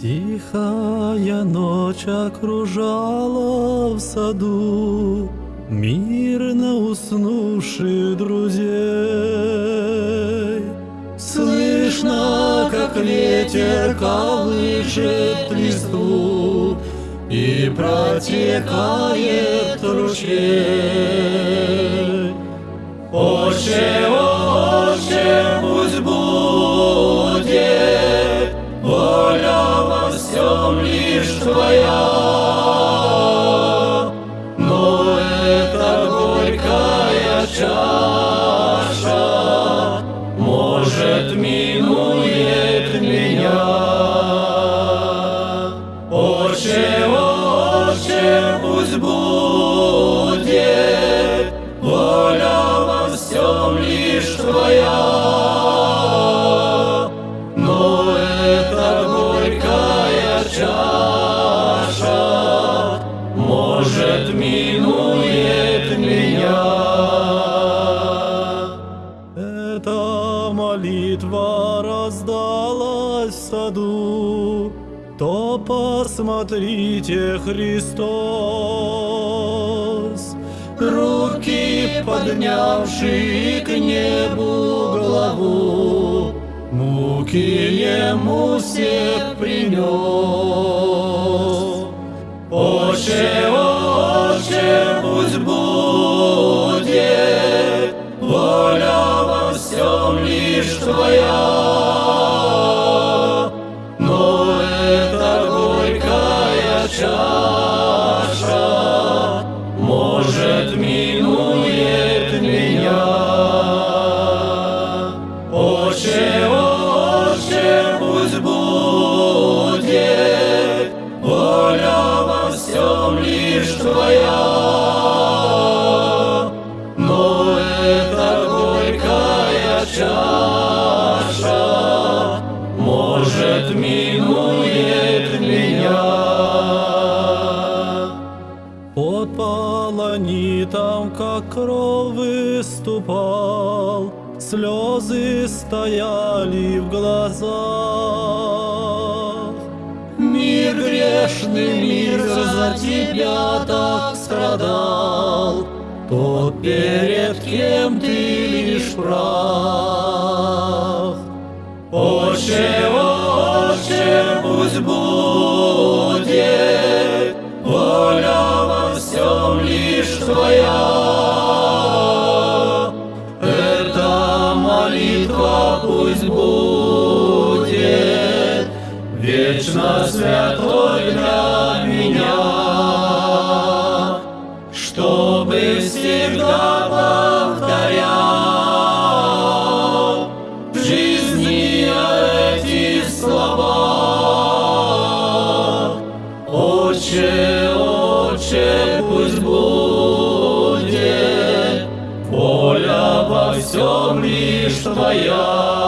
Тихая ночь окружала в саду Мирно уснувших друзей. Слышно, как ветер колышет листву И протекает ручей. Твоя. Но эта горькая чаша, может, минует меня. Эта молитва раздалась в саду, то посмотрите Христос. Руки поднявшие к небу главу, Муки ему все принес. Отче, Твоя. Но эта горькая чаша, может, минует меня. Отче, пусть будет воля во всем лишь Твоя. Чаша, может, минует меня. Под полонитом, как кровь выступал, Слезы стояли в глазах. Мир грешный, мир за тебя так страдал, Тот, перед кем ты прах. Отче, Отче, пусть будет воля во всем лишь Твоя. Эта молитва пусть будет вечно святой для меня, всем лишь Твоя.